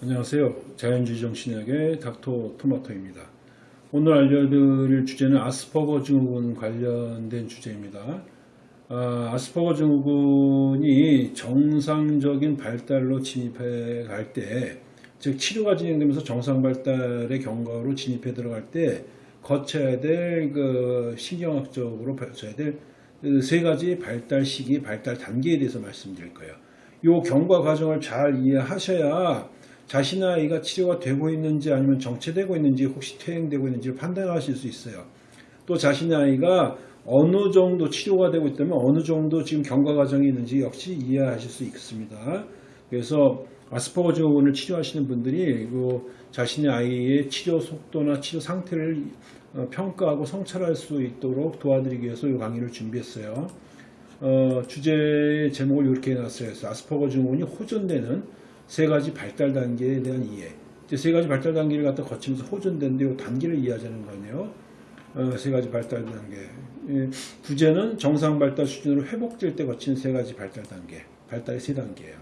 안녕하세요. 자연주의 정신학의 닥터 토마토입니다. 오늘 알려드릴 주제는 아스퍼거 증후군 관련된 주제입니다. 아, 스퍼거 증후군이 정상적인 발달로 진입해 갈 때, 즉 치료가 진행되면서 정상 발달의 경과로 진입해 들어갈 때 거쳐야 될 그 신경학적으로 거쳐야 될 세 가지 발달 시기, 발달 단계에 대해서 말씀드릴 거예요. 이 경과 과정을 잘 이해하셔야 자신의 아이가 치료가 되고 있는지 아니면 정체되고 있는지 혹시 퇴행되고 있는지 판단하실 수 있어요. 또 자신의 아이가 어느 정도 치료가 되고 있다면 어느 정도 지금 경과 과정이 있는지 역시 이해하실 수 있습니다. 그래서 아스퍼거 증후군을 치료하시는 분들이 그 자신의 아이의 치료 속도나 치료 상태를 어, 평가하고 성찰할 수 있도록 도와드리기 위해서 이 강의를 준비했어요. 어, 주제 제목을 이렇게 해놨어요. 아스퍼거 증후군이 호전되는 세 가지 발달 단계에 대한 이해. 이제 세 가지 발달 단계를 갖다 거치면서 호전된데 이 단계를 이해하자는 거네요. 어, 세 가지 발달 단계. 예, 부제는 정상 발달 수준으로 회복될 때 거치는 세 가지 발달 단계. 발달의 세 단계예요.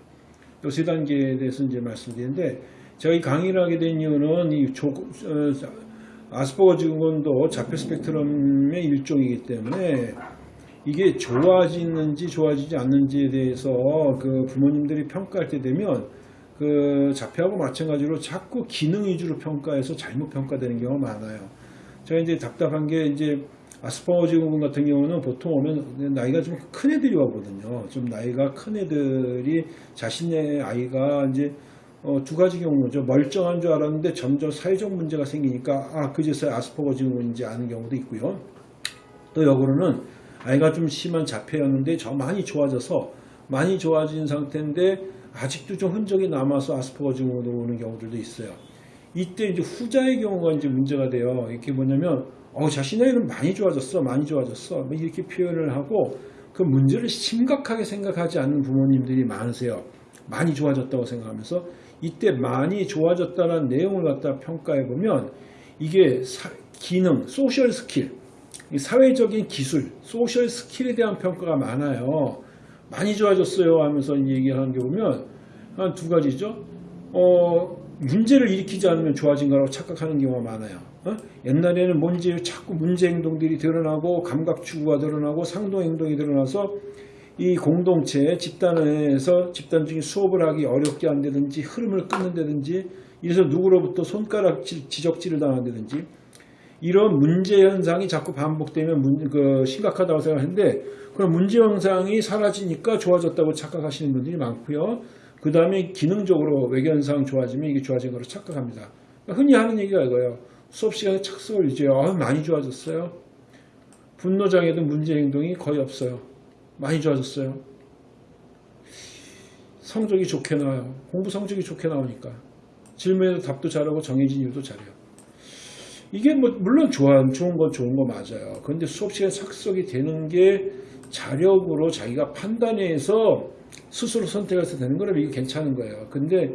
이 세 단계에 대해서 이제 말씀드리는데 제가 이 강의를 하게 된 이유는 이 조, 어, 아스퍼거 증후군도 자폐 스펙트럼의 일종이기 때문에 이게 좋아지는지 좋아지지 않는지에 대해서 그 부모님들이 평가할 때 되면 그 자폐하고 마찬가지로 자꾸 기능 위주로 평가해서 잘못 평가되는 경우가 많아요. 제가 이제 답답한 게 이제 아스퍼거 증후군 같은 경우는 보통 오면 나이가 좀 큰 애들이 오거든요. 좀 나이가 큰 애들이 자신의 아이가 이제 어, 두 가지 경우죠. 멀쩡한 줄 알았는데 점점 사회적 문제가 생기니까 아 그제서야 아스퍼거 증후군인지 아는 경우도 있고요. 또 역으로는 아이가 좀 심한 자폐였는데 저 많이 좋아져서 많이 좋아진 상태인데 아직도 좀 흔적이 남아서 아스퍼거 증후군으로 오는 경우들도 있어요. 이때 이제 후자의 경우가 이제 문제가 돼요. 이게 뭐냐면 어, 자신의 애는 많이 좋아졌어, 많이 좋아졌어. 뭐 이렇게 표현을 하고 그 문제를 심각하게 생각하지 않는 부모님들이 많으세요. 많이 좋아졌다고 생각하면서 이때 많이 좋아졌다는 내용을 갖다 평가해 보면 이게 사, 기능, 소셜 스킬, 사회적인 기술, 소셜 스킬에 대한 평가가 많아요. 많이 좋아졌어요 하면서 얘기하는 게 보면 한 두 가지죠. 어, 문제를 일으키지 않으면 좋아진 거라고 착각하는 경우가 많아요. 어? 옛날에는 뭔지 자꾸 문제 행동들이 드러나고 감각 추구가 드러나고 상동 행동이 드러나서 이 공동체 집단에서 집단 중에 수업을 하기 어렵게 한다든지 흐름을 끊는다든지 이래서 누구로부터 손가락 지적질을 당한다든지 이런 문제 현상이 자꾸 반복되면 문, 그 심각하다고 생각하는데 그럼 문제 현상이 사라지니까 좋아졌다고 착각하시는 분들이 많고요. 그 다음에 기능적으로 외견상 좋아지면 이게 좋아진 거로 착각합니다. 흔히 하는 얘기가 이거예요. 수업 시간에 착석을 유지해요. 아, 많이 좋아졌어요. 분노장애도 문제 행동이 거의 없어요. 많이 좋아졌어요. 성적이 좋게 나와요. 공부 성적이 좋게 나오니까. 질문에도 답도 잘하고 정해진 일도 잘해요. 이게 뭐 물론 좋아, 좋은 건 좋은 거 맞아요. 그런데 수업 시간에 착석이 되는 게 자력으로 자기가 판단해서 스스로 선택해서 되는 거라면 이게 괜찮은 거예요. 근데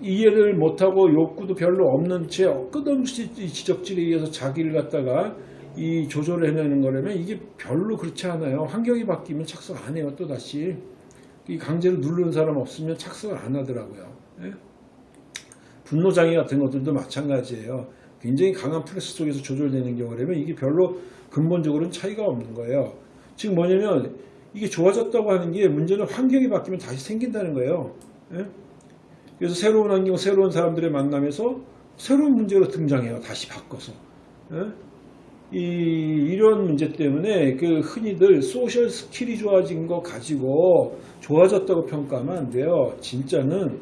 이해를 못하고 욕구도 별로 없는 채 끝없이 지적질에 의해서 자기를 갖다가 이 조절을 해내는 거라면 이게 별로 그렇지 않아요. 환경이 바뀌면 착석 안 해요. 또다시. 이 강제로 누르는 사람 없으면 착석을 안 하더라고요. 예? 분노장애 같은 것들도 마찬가지예요. 굉장히 강한 프레스 속에서 조절되는 경우라면 이게 별로 근본적으로는 차이가 없는 거예요. 지금 뭐냐면 이게 좋아졌다고 하는 게 문제는 환경이 바뀌면 다시 생긴다는 거예요. 예? 그래서 새로운 환경, 새로운 사람들의 만남에서 새로운 문제로 등장해요. 다시 바꿔서. 예? 이, 이런 문제 때문에 그 흔히들 소셜 스킬이 좋아진 거 가지고 좋아졌다고 평가하면 안 돼요. 진짜는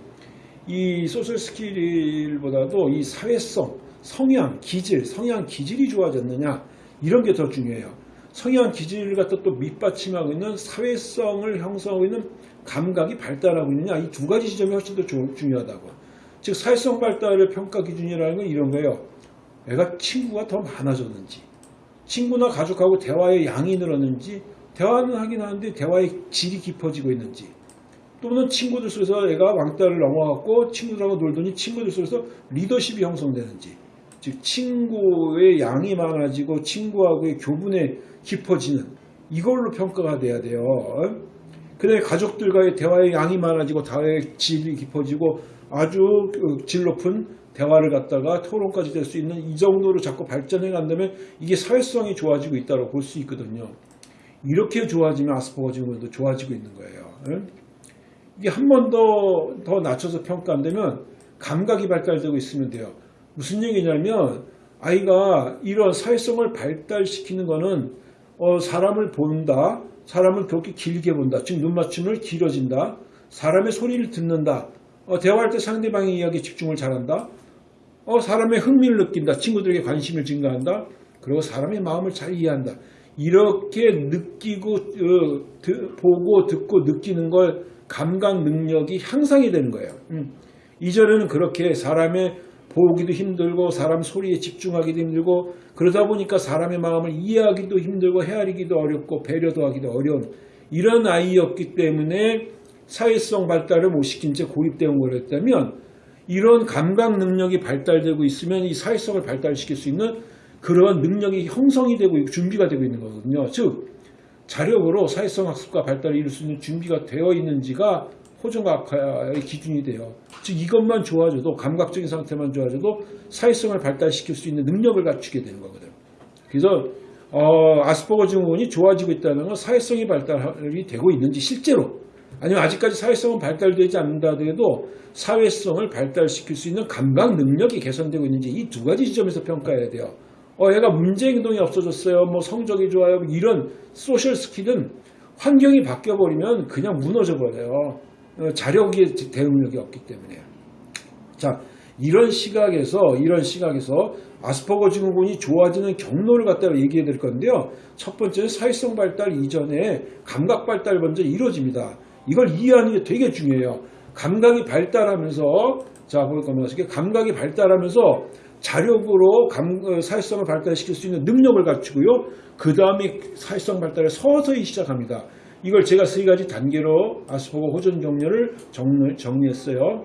이 social skill보다도 이 사회성, 성향, 기질, 성향, 기질이 좋아졌느냐 이런 게 더 중요해요. 성향, 기질을 갖다 또 밑받침하고 있는 사회성을 형성하고 있는 감각이 발달하고 있느냐 이 두 가지 지점이 훨씬 더 중요하다고. 즉 사회성 발달의 평가 기준이라는 건 이런 거예요. 애가 친구가 더 많아졌는지 친구나 가족하고 대화의 양이 늘었는지 대화는 하긴 하는데 대화의 질이 깊어지고 있는지 또는 친구들 속에서 애가 왕따를 넘어갔고 친구들하고 놀더니 친구들 속에서 리더십이 형성되는지 즉 친구의 양이 많아지고 친구하고의 교분에 깊어지는 이걸로 평가가 돼야 돼요. 그다음에 가족들과의 대화의 양이 많아지고 대화의 질이 깊어지고 아주 그질 높은 대화를 갖다가 토론까지 될 수 있는 이 정도로 자꾸 발전해 간다면 이게 사회성이 좋아지고 있다고 볼 수 있거든요. 이렇게 좋아지면 아스퍼거 증후군도 좋아지고 있는 거예요. 응? 이게 한 번 더 더 낮춰서 평가한다면 감각이 발달되고 있으면 돼요. 무슨 얘기냐면 아이가 이런 사회성을 발달시키는 거는 어, 사람을 본다, 사람을 그렇게 길게 본다, 즉 눈맞춤을 길어진다, 사람의 소리를 듣는다, 어, 대화할 때 상대방의 이야기에 집중을 잘한다, 어, 사람의 흥미를 느낀다, 친구들에게 관심을 증가한다, 그리고 사람의 마음을 잘 이해한다. 이렇게 느끼고 어, 드- 보고 듣고 느끼는 걸 감각 능력이 향상이 되는 거예요. 음. 이전에는 그렇게 사람의 보기도 힘들고 사람 소리에 집중하기도 힘들고 그러다 보니까 사람의 마음을 이해하기도 힘들고 헤아리기도 어렵고 배려도 하기도 어려운 이런 아이였기 때문에 사회성 발달을 못 시킨 채 고립되어 버렸다면 이런 감각 능력이 발달되고 있으면 이 사회성을 발달시킬 수 있는 그런 능력이 형성이 되고 있고 준비가 되고 있는 거거든요. 즉 자력으로 사회성 학습과 발달을 이룰 수 있는 준비가 되어 있는지가 호전과학의 기준이 돼요. 즉 이것만 좋아져도 감각적인 상태만 좋아져도 사회성을 발달시킬 수 있는 능력을 갖추게 되는 거거든요. 그래서 어, 아스퍼거 증후군이 좋아지고 있다는 건 사회성이 발달이 되고 있는지 실제로 아니면 아직까지 사회성은 발달되지 않는다 하더라도 사회성을 발달시킬 수 있는 감각 능력이 개선되고 있는지 이 두 가지 지점에서 평가해야 돼요. 어, 얘가 문제 행동이 없어졌어요. 뭐 성적이 좋아요. 뭐 이런 social skill은 환경이 바뀌어버리면 그냥 무너져 버려요. 어, 자력의 대응력이 없기 때문에. 자, 이런 시각에서, 이런 시각에서 아스퍼거 증후군이 좋아지는 경로를 갖다가 얘기해 드릴 건데요. 첫 번째는 사회성 발달 이전에 감각 발달 먼저 이루어집니다. 이걸 이해하는 게 되게 중요해요. 감각이 발달하면서, 자, 볼까 말씀게 감각이 발달하면서 자력으로 감, 어, 사회성을 발달시킬 수 있는 능력을 갖추고요. 그 다음에 사회성 발달을 서서히 시작합니다. 이걸 제가 세 가지 단계로 아스퍼거 호전 경로를 정리, 정리했어요.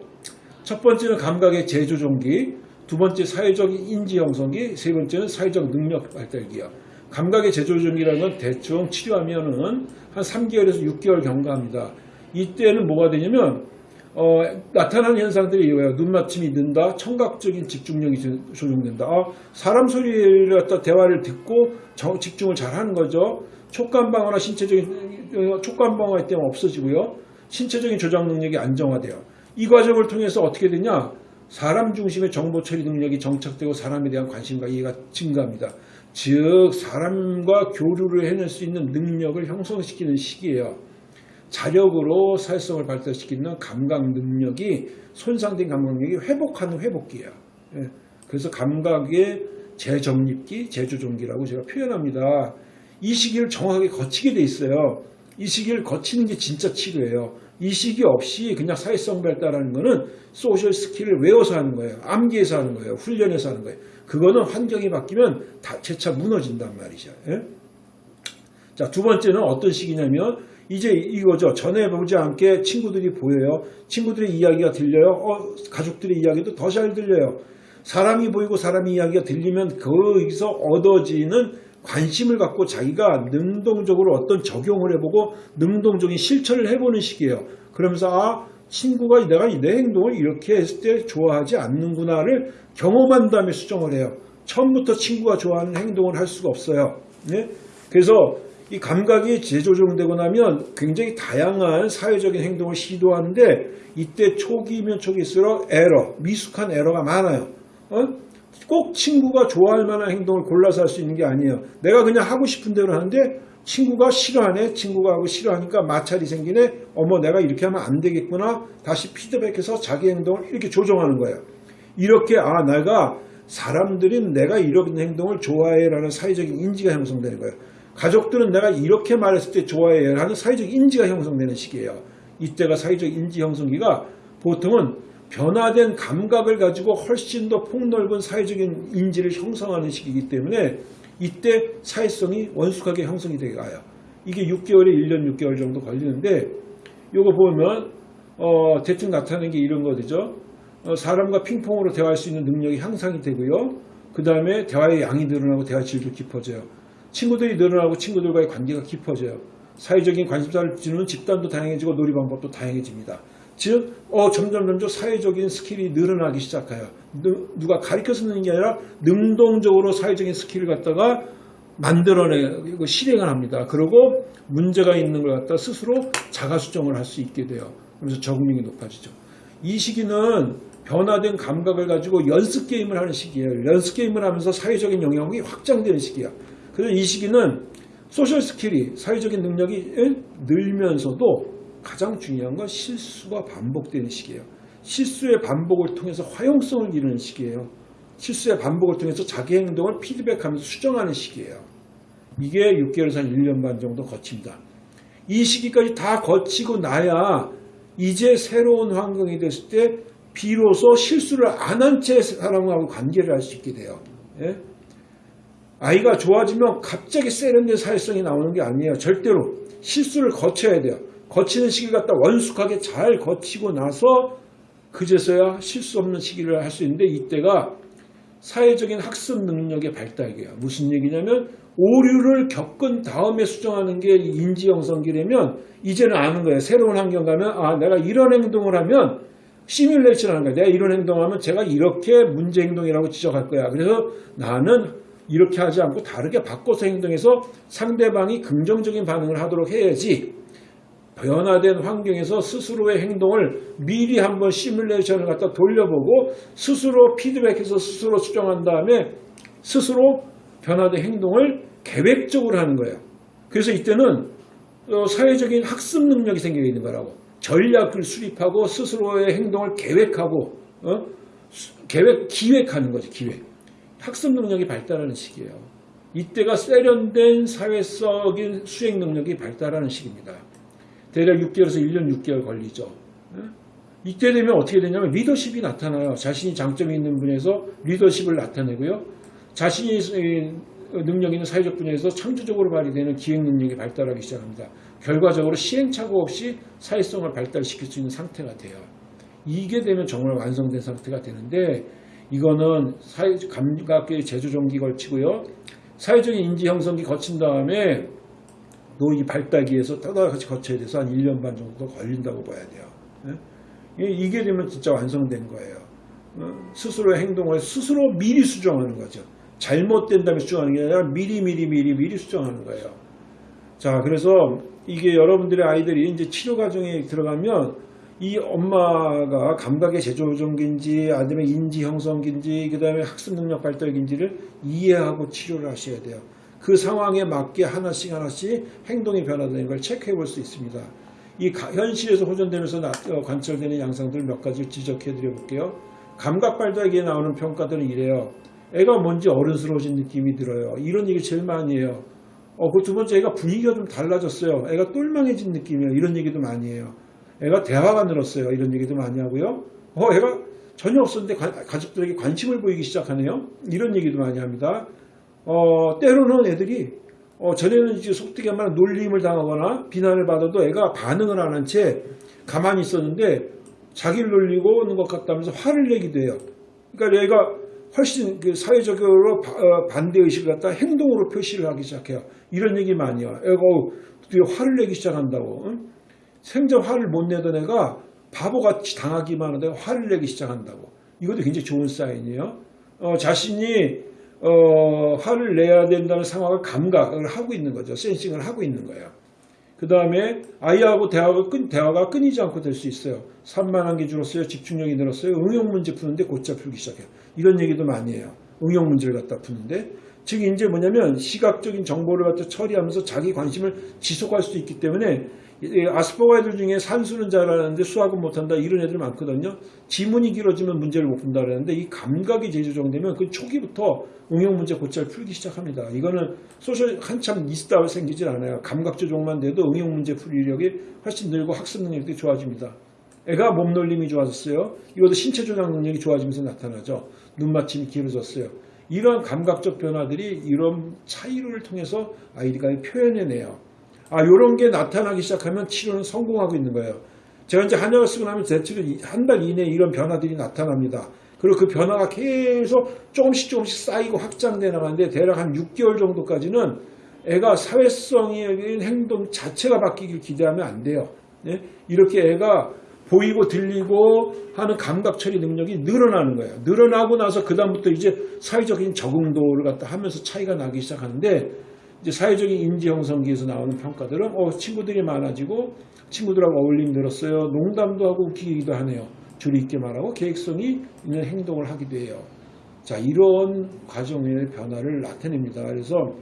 첫 번째는 감각의 재조정기, 두 번째 사회적인 인지 형성기, 세 번째는 사회적 능력 발달기요. 감각의 재조정기라는 건 대충 치료하면은 한 3개월에서 6개월 경과합니다. 이때는 뭐가 되냐면 어, 나타나는 현상들이 이거예요. 눈맞춤이 는다, 청각적인 집중력이 조- 조정된다. 아, 사람 소리를 갖다 대화를 듣고 정- 집중을 잘 하는 거죠. 촉감 방어나 신체적인 어, 촉감 방어할 때는 없어지고요. 신체적인 조작 능력이 안정화돼요. 이 과정을 통해서 어떻게 되냐? 사람 중심의 정보 처리 능력이 정착되고 사람에 대한 관심과 이해가 증가합니다. 즉 사람과 교류를 해낼 수 있는 능력을 형성시키는 시기예요. 자력으로 사회성을 발달시키는 감각 능력이 손상된 감각 능력이 회복하는 회복기예요. 예. 그래서 감각의 재정립기, 재조정기라고 제가 표현합니다. 이 시기를 정확하게 거치게 돼 있어요. 이 시기를 거치는 게 진짜 치료예요. 이 시기 없이 그냥 사회성 발달하는 거는 social skill을 외워서 하는 거예요. 암기해서 하는 거예요. 훈련해서 하는 거예요. 그거는 환경이 바뀌면 다 재차 무너진단 말이죠. 예? 자, 두 번째는 어떤 시기냐면 이제 이거죠. 전에 보지 않게 친구들이 보여요. 친구들의 이야기가 들려요. 어, 가족들의 이야기도 더 잘 들려요. 사람이 보이고 사람의 이야기가 들리면 거기서 얻어지는 관심을 갖고 자기가 능동적으로 어떤 적용을 해보고 능동적인 실천을 해보는 시기예요. 그러면서 아 친구가 내가 내 행동을 이렇게 했을 때 좋아하지 않는구나를 경험한 다음에 수정을 해요. 처음부터 친구가 좋아하는 행동을 할 수가 없어요. 네? 그래서 이 감각이 재조정되고 나면 굉장히 다양한 사회적인 행동을 시도하는데 이때 초기면 초기일수록 에러, 미숙한 에러가 많아요. 어? 꼭 친구가 좋아할 만한 행동을 골라서 할 수 있는 게 아니에요. 내가 그냥 하고 싶은 대로 하는데 친구가 싫어하네. 친구가 하고 싫어하니까 마찰이 생기네. 어머 내가 이렇게 하면 안 되겠구나. 다시 피드백해서 자기 행동을 이렇게 조정하는 거예요. 이렇게 아 내가 사람들이 내가 이런 행동을 좋아해라는 사회적인 인지가 형성되는 거예요. 가족들은 내가 이렇게 말했을 때 좋아해라는 사회적 인지가 형성되는 시기예요. 이때가 사회적 인지 형성기가 보통은 변화된 감각을 가지고 훨씬 더 폭넓은 사회적인 인지를 형성하는 시기이기 때문에 이때 사회성이 원숙하게 형성이 되게 가요. 이게 6개월에 1년 6개월 정도 걸리는데 요거 보면 어, 대충 나타내는 게 이런 거죠. 어, 사람과 핑퐁으로 대화할 수 있는 능력이 향상이 되고요. 그 다음에 대화의 양이 늘어나고 대화 질도 깊어져요. 친구들이 늘어나고 친구들과의 관계가 깊어져요. 사회적인 관심사를 주는 집단도 다양해지고 놀이 방법도 다양해집니다. 즉, 어, 점점 점점 사회적인 skill이 늘어나기 시작해요. 누, 누가 가르쳐서 느는 게 아니라 능동적으로 사회적인 skill을 갖다가 만들어내고 실행을 합니다. 그리고 문제가 있는 걸 갖다 스스로 자가 수정을 할 수 있게 돼요. 그래서 적응력이 높아지죠. 이 시기는 변화된 감각을 가지고 연습 게임을 하는 시기예요. 연습 게임을 하면서 사회적인 영역이 확장되는 시기야. 그래서 이 시기는 social skill이 사회적인 능력이 늘면서도 가장 중요한 건 실수가 반복되는 시기예요. 실수의 반복을 통해서 화용성을 이루는 시기예요. 실수의 반복을 통해서 자기 행동을 피드백하면서 수정하는 시기예요. 이게 6개월에서 한 1년 반 정도 거칩니다. 이 시기까지 다 거치고 나야 이제 새로운 환경이 됐을 때 비로소 실수를 안 한 채 사람하고 관계를 할 수 있게 돼요. 예? 아이가 좋아지면 갑자기 세련된 사회성이 나오는 게 아니에요. 절대로 실수를 거쳐야 돼요. 거치는 시기를 갖다 원숙하게 잘 거치고 나서 그제서야 실수 없는 시기를 할 수 있는데 이때가 사회적인 학습 능력의 발달이에요. 무슨 얘기냐면 오류를 겪은 다음에 수정하는 게 인지 형성기라면 이제는 아는 거예요. 새로운 환경 가면 아 내가 이런 행동을 하면 시뮬레이션 하는 거야. 내가 이런 행동하면 제가 이렇게 문제 행동이라고 지적할 거야. 그래서 나는 이렇게 하지 않고 다르게 바꿔서 행동해서 상대방이 긍정적인 반응을 하도록 해야지. 변화된 환경에서 스스로의 행동을 미리 한번 시뮬레이션을 갖다 돌려보고 스스로 피드백해서 스스로 수정한 다음에 스스로 변화된 행동을 계획적으로 하는 거예요. 그래서 이때는 어, 사회적인 학습 능력이 생겨 있는 거라고. 전략을 수립하고 스스로의 행동을 계획하고 어? 계획 기획하는 거지 기획. 학습 능력이 발달하는 시기예요. 이때가 세련된 사회적인 수행 능력이 발달하는 시기입니다. 대략 6개월에서 1년 6개월 걸리죠. 이때 되면 어떻게 되냐면 리더십이 나타나요. 자신이 장점이 있는 분야에서 리더십을 나타내고요. 자신이 능력 있는 사회적 분야에서 창조적으로 발휘되는 기획 능력이 발달하기 시작합니다. 결과적으로 시행착오 없이 사회성을 발달시킬 수 있는 상태가 돼요. 이게 되면 정말 완성된 상태가 되는데 이거는 사회 감각의 제조종기 걸치고요. 사회적인 인지 형성기 거친 다음에 노이 발달기에서 따다같이 거쳐야 돼서 한 1년 반 정도 걸린다고 봐야 돼요. 예? 이게 되면 진짜 완성된 거예요. 어? 스스로의 행동을 스스로 미리 수정하는 거죠. 잘못된 다음에 수정하는 게 아니라 미리 미리 미리 미리 수정하는 거예요. 자, 그래서 이게 여러분들의 아이들이 이제 치료 과정에 들어가면 이 엄마가 감각의 제조종기인지 아니면 인지 형성기인지 그 다음에 학습 능력 발달기인지를 이해하고 치료를 하셔야 돼요. 그 상황에 맞게 하나씩 하나씩 행동이 변화되는 걸 체크해 볼 수 있습니다. 이 현실에서 호전되면서 어, 관철되는 양상들 몇 가지 지적해 드려 볼게요. 감각 발달기에 나오는 평가들은 이래요. 애가 뭔지 어른스러워진 느낌이 들어요. 이런 얘기 제일 많이 해요. 어, 그 두 번째 애가 분위기가 좀 달라졌어요. 애가 똘망해진 느낌이에요. 이런 얘기도 많이 해요. 애가 대화가 늘었어요. 이런 얘기도 많이 하고요. 어, 애가 전혀 없었는데 가, 가족들에게 관심을 보이기 시작하네요. 이런 얘기도 많이 합니다. 어, 때로는 애들이 어, 전에는 이제 속되게 말하면 놀림을 당하거나 비난을 받아도 애가 반응을 안 한 채 가만히 있었는데 자기를 놀리고 오는 것 같다면서 화를 내기도 해요. 그러니까 애가 훨씬 그 사회적으로 어, 반대의식을 갖다 행동으로 표시를 하기 시작해요. 이런 얘기 많이 해요. 애가 드디어 화를 내기 시작한다고. 응? 생전 화를 못 내던 애가 바보같이 당하기만 하다가 화를 내기 시작한다고. 이것도 굉장히 좋은 사인이에요. 어, 자신이 어, 화를 내야 된다는 상황을 감각을 하고 있는 거죠. 센싱을 하고 있는 거예요. 그 다음에 아이하고 대화가, 끊, 대화가 끊이지 않고 될 수 있어요. 산만한 게 줄었어요. 집중력이 늘었어요. 응용 문제 푸는데 곧잘 풀기 시작해요. 이런 얘기도 많이 해요. 응용 문제를 갖다 푸는데. 즉 이제 뭐냐면 시각적인 정보를 갖다 처리하면서 자기 관심을 지속할 수 있기 때문에 아스퍼거 애들 중에 산수는 잘하는데 수학은 못한다 이런 애들 많거든요. 지문이 길어지면 문제를 못 푼다 그러는데 이 감각이 재조정되면 그 초기부터 응용 문제 곧잘 풀기 시작합니다. 이거는 소셜 한참 있다고 생기질 않아요. 감각 조정만 돼도 응용 문제 풀이력이 훨씬 늘고 학습 능력이 좋아집니다. 애가 몸놀림이 좋아졌어요. 이것도 신체 조작 능력이 좋아지면서 나타나죠. 눈맞춤이 길어졌어요. 이러한 감각적 변화들이 이런 차이를 통해서 아이디가 표현해내요. 아, 요런 게 나타나기 시작하면 치료는 성공하고 있는 거예요. 제가 이제 한약을 쓰고 나면 대체로 한 달 이내에 이런 변화들이 나타납니다. 그리고 그 변화가 계속 조금씩 조금씩 쌓이고 확장돼 나가는데 대략 한 6개월 정도까지는 애가 사회성의 행동 자체가 바뀌길 기대하면 안 돼요. 네? 이렇게 애가 보이고 들리고 하는 감각 처리 능력이 늘어나는 거예요. 늘어나고 나서 그다음부터 이제 사회적인 적응도를 갖다 하면서 차이가 나기 시작하는데 이제 사회적인 인지 형성기에서 나오는 평가들은 어, 친구들이 많아지고 친구들하고 어울림 늘었어요. 농담도 하고 웃기기도 하네요. 주의 있게 말하고 계획성이 있는 행동을 하기도 해요. 자, 이런 과정의 변화를 나타냅니다. 그래서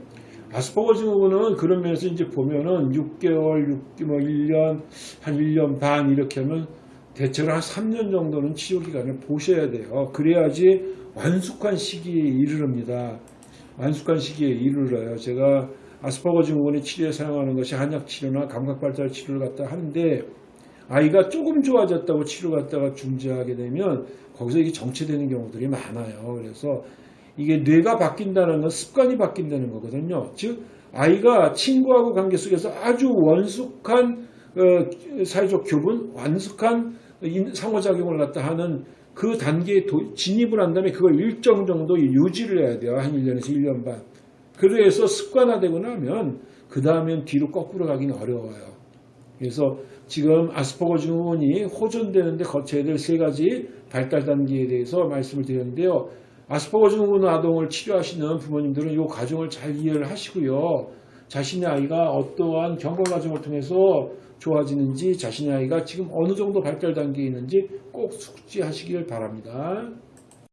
아스퍼거 증후군은 그런 면에서 이제 보면은 6개월, 6, 뭐 1년, 한 1년 반 이렇게 하면 대체로 한 3년 정도는 치료 기간을 보셔야 돼요. 그래야지 완숙한 시기에 이르릅니다. 완숙한 시기에 이르러요. 제가 아스퍼거 증후군의 치료에 사용하는 것이 한약 치료나 감각 발달 치료를 갖다 하는데 아이가 조금 좋아졌다고 치료 갖다가 중지하게 되면 거기서 이게 정체되는 경우들이 많아요. 그래서 이게 뇌가 바뀐다는 건 습관이 바뀐다는 거거든요. 즉 아이가 친구하고 관계 속에서 아주 원숙한 어, 사회적 교분, 완숙한 인- 상호작용을 갖다 하는 그 단계에 도- 진입을 한 다음에 그걸 일정 정도 유지를 해야 돼요. 한 1년에서 1년 반. 그래서 습관화되고 나면 그 다음엔 뒤로 거꾸로 가기는 어려워요. 그래서 지금 아스퍼거 증후군이 호전되는데 거쳐야 될 세 가지 발달 단계에 대해서 말씀을 드렸는데요. 아스퍼거 증후군 아동을 치료하시는 부모님들은 이 과정을 잘 이해를 하시고요. 자신의 아이가 어떠한 경과 과정을 통해서 좋아지는지 자신의 아이가 지금 어느 정도 발달 단계에 있는지 꼭 숙지하시길 바랍니다.